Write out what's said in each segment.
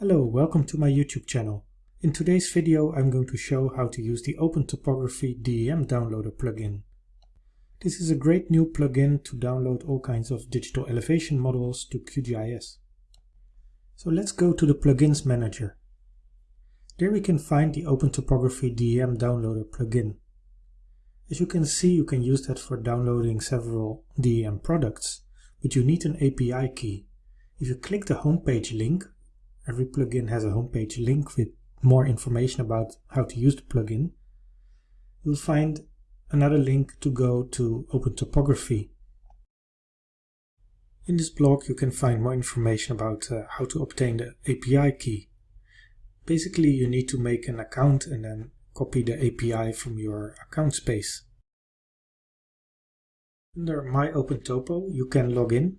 Hello, welcome to my YouTube channel. In today's video I'm going to show how to use the Open Topography DEM Downloader plugin. This is a great new plugin to download all kinds of digital elevation models to QGIS. So let's go to the Plugins Manager. There we can find the Open Topography DEM Downloader plugin. As you can see, you can use that for downloading several DEM products, but you need an API key. If you click the homepage link, every plugin has a homepage link with more information about how to use the plugin, you'll find another link to go to Open Topography. In this blog you can find more information about uh, how to obtain the API key. Basically you need to make an account and then copy the API from your account space. Under My Open Topo you can log in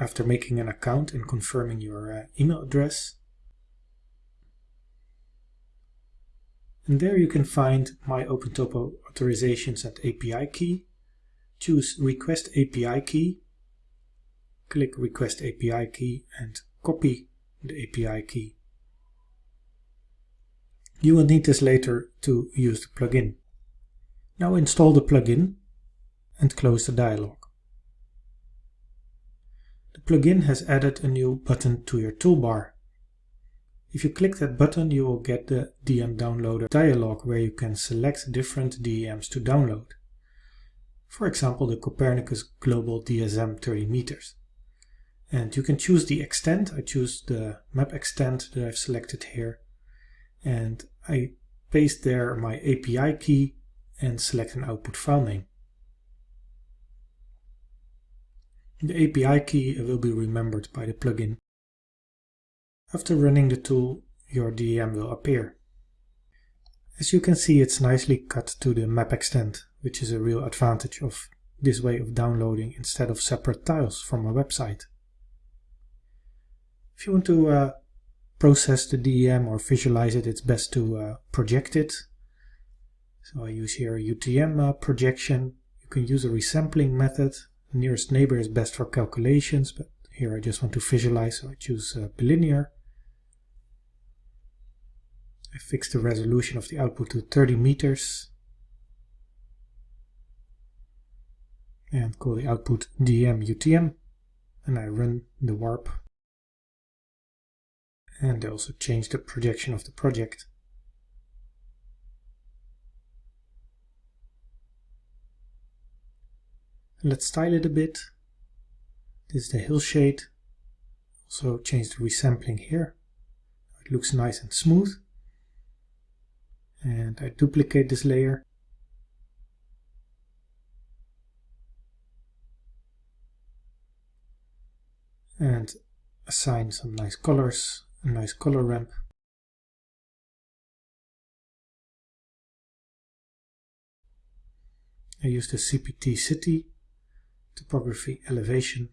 after making an account and confirming your uh, email address. And there you can find my OpenTopo authorizations and API key. Choose Request API key. Click Request API key and copy the API key. You will need this later to use the plugin. Now install the plugin and close the dialog. The plugin has added a new button to your toolbar. If you click that button you will get the DEM Downloader dialog where you can select different DEMs to download. For example the Copernicus Global DSM 30 meters. And you can choose the extent, I choose the map extent that I've selected here. And I paste there my API key and select an output file name. The API key will be remembered by the plugin. After running the tool, your DEM will appear. As you can see, it's nicely cut to the map extent, which is a real advantage of this way of downloading instead of separate tiles from a website. If you want to uh, process the DEM or visualize it, it's best to uh, project it. So I use here a UTM uh, projection. You can use a resampling method nearest neighbor is best for calculations, but here I just want to visualize, so I choose uh, bilinear. I fix the resolution of the output to 30 meters and call the output dmutm and I run the warp and I also change the projection of the project. Let's style it a bit. This is the hillshade. Also change the resampling here. It looks nice and smooth. And I duplicate this layer. And assign some nice colors, a nice color ramp. I use the CPT City topography elevation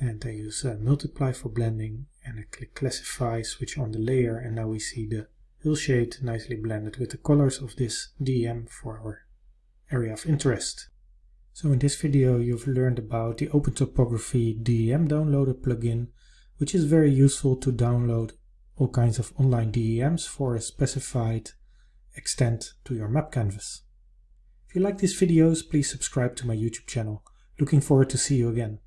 and I use uh, multiply for blending and I click classify, switch on the layer and now we see the hillshade nicely blended with the colors of this DEM for our area of interest. So in this video you've learned about the Open Topography DEM Downloader plugin which is very useful to download all kinds of online DEMs for a specified extent to your map canvas. If you like these videos, please subscribe to my YouTube channel. Looking forward to see you again.